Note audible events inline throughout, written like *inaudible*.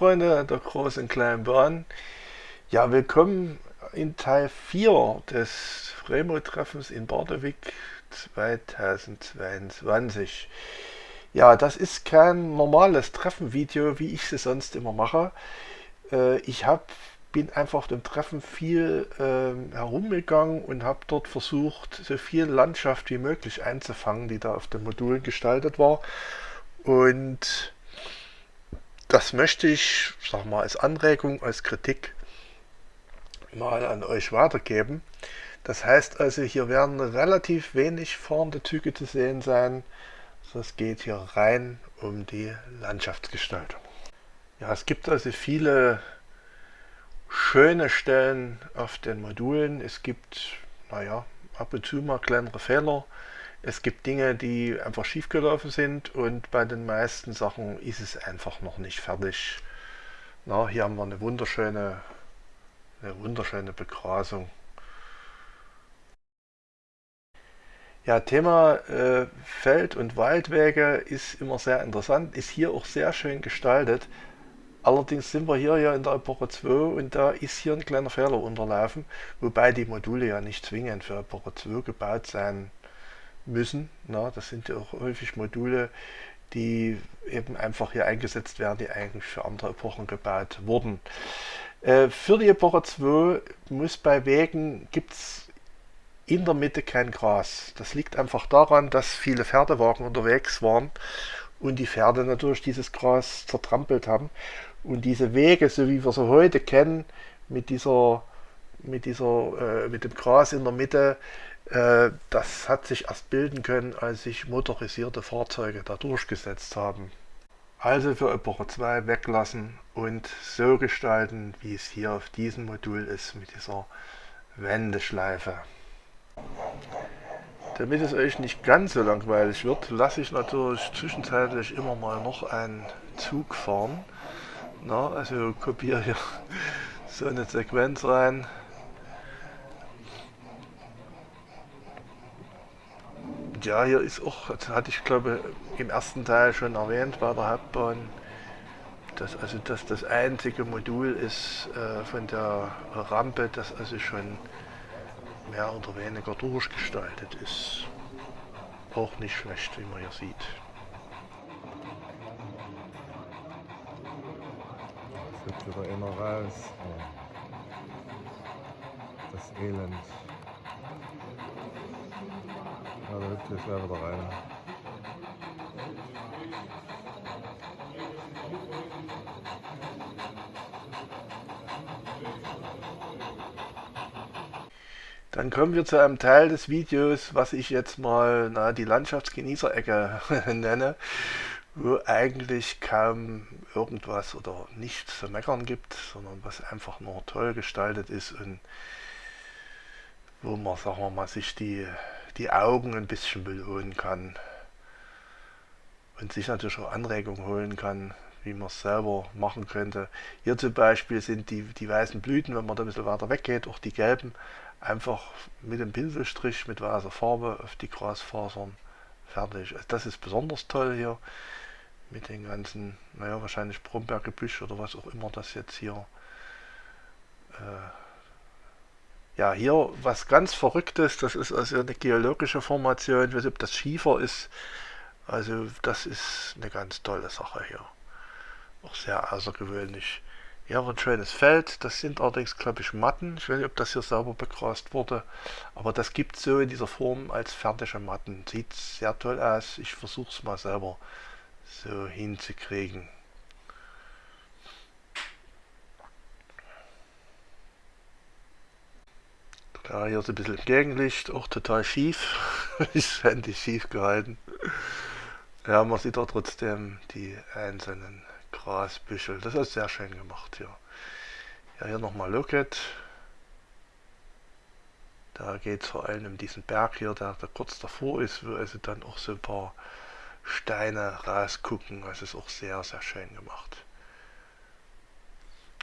Freunde der großen kleinen Bahn, ja, willkommen in Teil 4 des Remo-Treffens in Bardewig 2022. Ja, das ist kein normales Treffenvideo, wie ich es sonst immer mache. Äh, ich hab, bin einfach dem Treffen viel äh, herumgegangen und habe dort versucht, so viel Landschaft wie möglich einzufangen, die da auf dem Modul gestaltet war. Und das möchte ich, sag mal, als Anregung, als Kritik mal an euch weitergeben. Das heißt also, hier werden relativ wenig fahrende Züge zu sehen sein. Es geht hier rein um die Landschaftsgestaltung. Ja, es gibt also viele schöne Stellen auf den Modulen. Es gibt, naja, ab und zu mal kleinere Fehler. Es gibt Dinge, die einfach schiefgelaufen sind und bei den meisten Sachen ist es einfach noch nicht fertig. Na, hier haben wir eine wunderschöne, eine wunderschöne Begrasung. Ja, Thema äh, Feld- und Waldwege ist immer sehr interessant, ist hier auch sehr schön gestaltet. Allerdings sind wir hier ja in der Epoche 2 und da ist hier ein kleiner Fehler unterlaufen, wobei die Module ja nicht zwingend für Epoche 2 gebaut sein müssen. Na, das sind ja auch häufig Module, die eben einfach hier eingesetzt werden, die eigentlich für andere Epochen gebaut wurden. Äh, für die Epoche 2 muss bei Wegen gibt es in der Mitte kein Gras. Das liegt einfach daran, dass viele Pferdewagen unterwegs waren und die Pferde natürlich dieses Gras zertrampelt haben. Und diese Wege, so wie wir sie heute kennen, mit dieser, mit dieser, äh, mit dem Gras in der Mitte, das hat sich erst bilden können, als sich motorisierte Fahrzeuge da durchgesetzt haben. Also für Epoche 2 weglassen und so gestalten, wie es hier auf diesem Modul ist mit dieser Wendeschleife. Damit es euch nicht ganz so langweilig wird, lasse ich natürlich zwischenzeitlich immer mal noch einen Zug fahren. Na, also kopiere hier *laughs* so eine Sequenz rein. Ja, hier ist auch, das hatte ich glaube im ersten Teil schon erwähnt bei der Hauptbahn, dass also das das einzige Modul ist äh, von der Rampe, das also schon mehr oder weniger durchgestaltet ist. Auch nicht schlecht, wie man hier sieht. Jetzt wird wieder immer raus. Das Elend. Da hüpft jetzt gleich wieder rein. Dann kommen wir zu einem Teil des Videos, was ich jetzt mal na, die Landschaftsgenießerecke *laughs* nenne, wo eigentlich kaum irgendwas oder nichts zu meckern gibt, sondern was einfach nur toll gestaltet ist und wo man, sagen wir mal, sich die die Augen ein bisschen belohnen kann und sich natürlich auch Anregungen holen kann, wie man es selber machen könnte. Hier zum Beispiel sind die, die weißen Blüten, wenn man da ein bisschen weiter weggeht, auch die gelben, einfach mit dem Pinselstrich mit weißer Farbe auf die Grasfasern fertig. Also das ist besonders toll hier mit den ganzen, naja, wahrscheinlich Brombeergebüsch oder was auch immer das jetzt hier äh, ja, hier was ganz Verrücktes, das ist also eine geologische Formation, ich weiß nicht, ob das Schiefer ist. Also das ist eine ganz tolle Sache hier. Auch sehr außergewöhnlich. Hier haben wir ein schönes Feld, das sind allerdings, glaube ich, Matten. Ich weiß nicht, ob das hier sauber begrast wurde, aber das gibt es so in dieser Form als fertige Matten. Sieht sehr toll aus. Ich versuche es mal selber so hinzukriegen. Ja, hier ist ein bisschen Gegenlicht, auch total schief. *laughs* ist Handy schief gehalten. Ja, man sieht da trotzdem die einzelnen Grasbüschel. Das ist sehr schön gemacht hier. Ja, hier nochmal Locket. Da geht es vor allem um diesen Berg hier, der, der kurz davor ist, wo also dann auch so ein paar Steine rausgucken. Das ist auch sehr, sehr schön gemacht.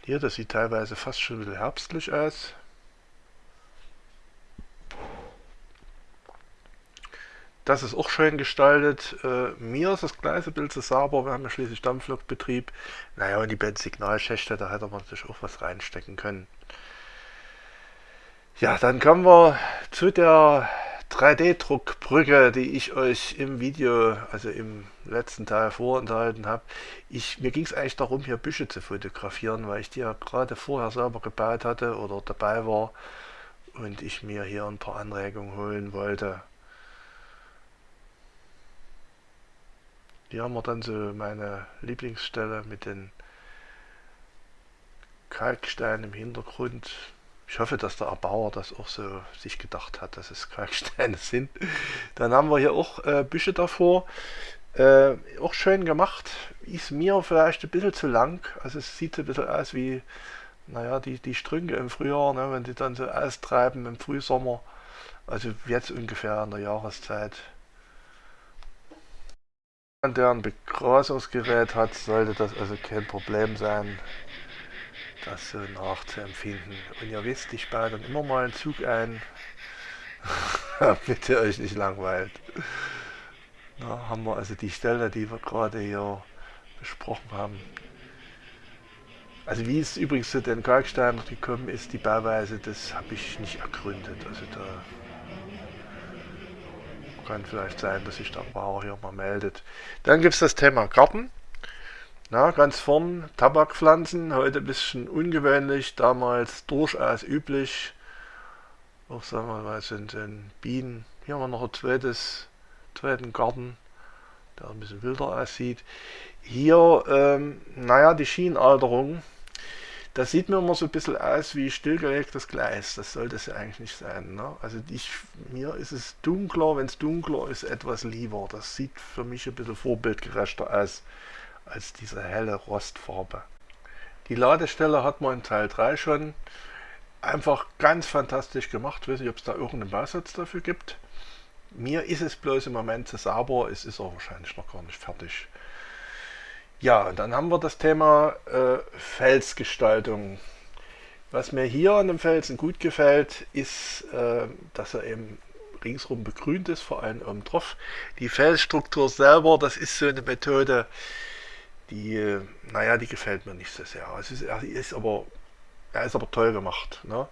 Hier, das sieht teilweise fast schon ein bisschen herbstlich aus. Das ist auch schön gestaltet. Äh, mir ist das gleiche Bild zu sauber. Wir haben ja schließlich Dampflokbetrieb. Naja, und die beiden Signalschächte, da hätte man natürlich auch was reinstecken können. Ja, dann kommen wir zu der 3D-Druckbrücke, die ich euch im Video, also im letzten Teil vorenthalten habe. Mir ging es eigentlich darum, hier Büsche zu fotografieren, weil ich die ja gerade vorher selber gebaut hatte oder dabei war und ich mir hier ein paar Anregungen holen wollte. Hier haben wir dann so meine Lieblingsstelle mit den Kalksteinen im Hintergrund. Ich hoffe, dass der Erbauer das auch so sich gedacht hat, dass es Kalksteine *laughs* sind. Dann haben wir hier auch äh, Büsche davor. Äh, auch schön gemacht. Ist mir vielleicht ein bisschen zu lang. Also es sieht ein bisschen aus wie, naja, die, die Strünke im Frühjahr, ne, wenn die dann so austreiben im Frühsommer. Also jetzt ungefähr in der Jahreszeit der ein Begrasungsgerät hat, sollte das also kein Problem sein, das so nachzuempfinden. Und ihr wisst, ich baue dann immer mal einen Zug ein, *laughs* damit ihr euch nicht langweilt. Da haben wir also die Stelle, die wir gerade hier besprochen haben. Also wie es übrigens zu den Kalksteinen gekommen ist, die Bauweise, das habe ich nicht ergründet. Also da kann vielleicht sein, dass sich der Bauer hier mal meldet. Dann gibt es das Thema Garten. Na, ganz vorn Tabakpflanzen, heute ein bisschen ungewöhnlich, damals durchaus üblich. Auch sagen wir mal, sind, sind Bienen. Hier haben wir noch ein zweites, zweiten Garten, der ein bisschen wilder aussieht. Hier, ähm, naja, die Schienenalterung das sieht mir immer so ein bisschen aus wie stillgelegtes Gleis. Das sollte es ja eigentlich nicht sein. Ne? Also ich, mir ist es dunkler, wenn es dunkler ist, etwas lieber. Das sieht für mich ein bisschen vorbildgerechter aus als diese helle Rostfarbe. Die Ladestelle hat man in Teil 3 schon einfach ganz fantastisch gemacht. Ich weiß nicht, ob es da irgendeinen Bausatz dafür gibt. Mir ist es bloß im Moment zu sauber, es ist auch wahrscheinlich noch gar nicht fertig. Ja, dann haben wir das Thema äh, Felsgestaltung. Was mir hier an dem Felsen gut gefällt, ist, äh, dass er eben ringsrum begrünt ist, vor allem oben drauf. Die Felsstruktur selber, das ist so eine Methode, die, naja, die gefällt mir nicht so sehr. Es ist, er, ist aber, er ist aber toll gemacht. Ne?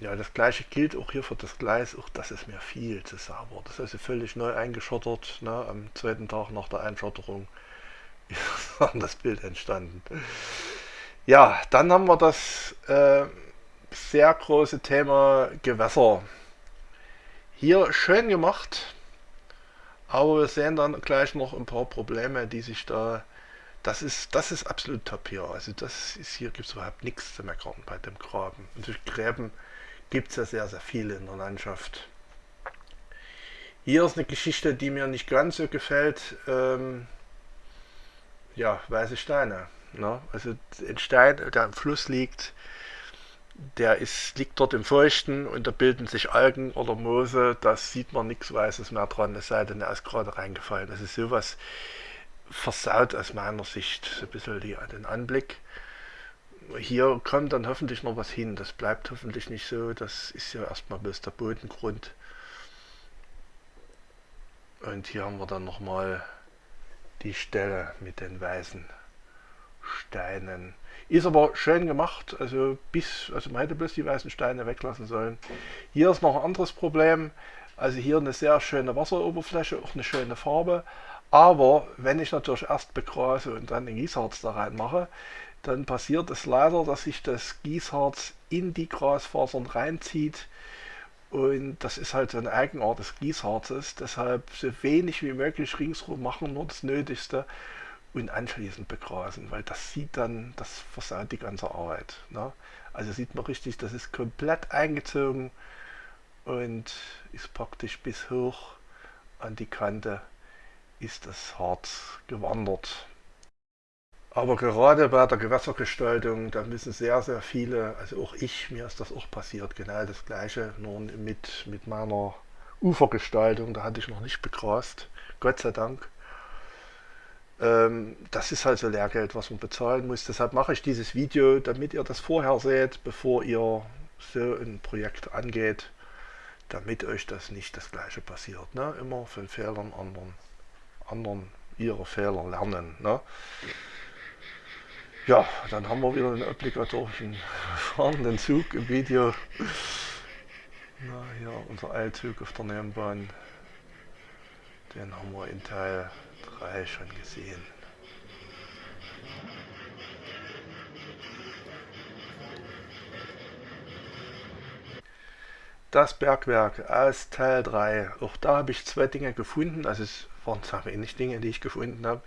Ja, das gleiche gilt auch hier für das Gleis, auch das ist mir viel zu sauber. Das ist also völlig neu eingeschottert, ne, am zweiten Tag nach der Einschotterung *laughs* das Bild entstanden. Ja, dann haben wir das äh, sehr große Thema Gewässer. Hier schön gemacht, aber wir sehen dann gleich noch ein paar Probleme, die sich da. Das ist, das ist absolut top hier. Also das ist hier gibt es überhaupt nichts zu meckern bei dem Graben. Und durch Gräben gibt es ja sehr, sehr viele in der Landschaft. Hier ist eine Geschichte, die mir nicht ganz so gefällt. Ähm, ja, weiße Steine. Ne? Also ein Stein, der im Fluss liegt, der ist, liegt dort im Feuchten und da bilden sich Algen oder Moose, da sieht man nichts Weißes mehr dran, es sei denn, er ist gerade reingefallen. Das ist sowas versaut aus meiner Sicht so ein bisschen die, den Anblick. Hier kommt dann hoffentlich noch was hin, das bleibt hoffentlich nicht so, das ist ja erstmal bloß der Bodengrund. Und hier haben wir dann nochmal die Stelle mit den weißen Steinen. Ist aber schön gemacht, also bis, also man hätte bloß die weißen Steine weglassen sollen. Hier ist noch ein anderes Problem, also hier eine sehr schöne Wasseroberfläche, auch eine schöne Farbe, aber wenn ich natürlich erst begrase und dann den Gießharz da reinmache, dann passiert es leider, dass sich das Gießharz in die Grasfasern reinzieht und das ist halt so eine Eigenart des Gießharzes. Deshalb so wenig wie möglich ringsrum machen, nur das Nötigste und anschließend begrasen, weil das sieht dann, das versaut die ganze Arbeit. Ne? Also sieht man richtig, das ist komplett eingezogen und ist praktisch bis hoch an die Kante ist das Harz gewandert. Aber gerade bei der Gewässergestaltung, da müssen sehr, sehr viele, also auch ich, mir ist das auch passiert, genau das gleiche, nur mit, mit meiner Ufergestaltung, da hatte ich noch nicht begrast, Gott sei Dank. Ähm, das ist halt so Lehrgeld, was man bezahlen muss. Deshalb mache ich dieses Video, damit ihr das vorher seht, bevor ihr so ein Projekt angeht. damit euch das nicht das gleiche passiert. Ne? Immer von Fehlern anderen, anderen ihre Fehler lernen. Ne? Ja, dann haben wir wieder den obligatorischen fahrenden Zug im Video. Na, hier unser Eilzug auf der Nebenbahn. Den haben wir in Teil 3 schon gesehen. Das Bergwerk aus Teil 3. Auch da habe ich zwei Dinge gefunden. Also es waren zwar wenig Dinge, die ich gefunden habe.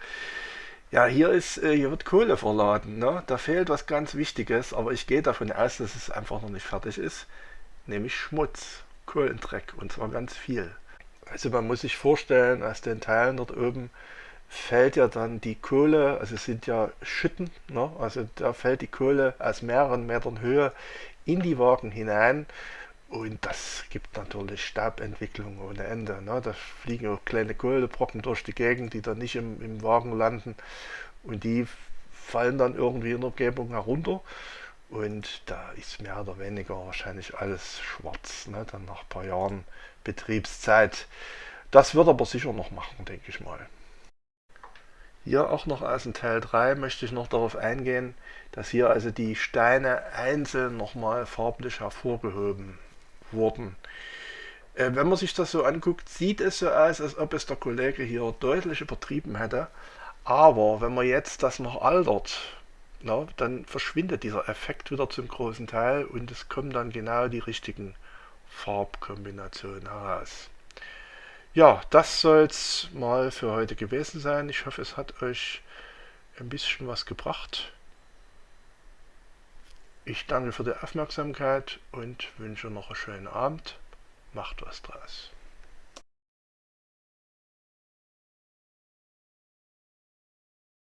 Ja, hier ist, äh, hier wird Kohle verladen. Ne? Da fehlt was ganz Wichtiges, aber ich gehe davon aus, dass es einfach noch nicht fertig ist. Nämlich Schmutz, Kohlendreck und zwar ganz viel. Also man muss sich vorstellen, aus den Teilen dort oben fällt ja dann die Kohle, also es sind ja Schütten, ne? also da fällt die Kohle aus mehreren Metern Höhe in die Wagen hinein und das gibt natürlich Staubentwicklung ohne Ende. Ne? Da fliegen auch kleine Kohlebrocken durch die Gegend, die dann nicht im, im Wagen landen und die fallen dann irgendwie in der Umgebung herunter und da ist mehr oder weniger wahrscheinlich alles schwarz, ne? dann nach ein paar Jahren Betriebszeit. Das wird aber sicher noch machen, denke ich mal. Hier auch noch aus dem Teil 3 möchte ich noch darauf eingehen, dass hier also die Steine einzeln nochmal farblich hervorgehoben wurden. Äh, wenn man sich das so anguckt, sieht es so aus, als ob es der Kollege hier deutlich übertrieben hätte. Aber wenn man jetzt das noch altert, na, dann verschwindet dieser Effekt wieder zum großen Teil und es kommen dann genau die richtigen Farbkombinationen heraus. Ja, das soll es mal für heute gewesen sein. Ich hoffe, es hat euch ein bisschen was gebracht. Ich danke für die Aufmerksamkeit und wünsche noch einen schönen Abend. Macht was draus.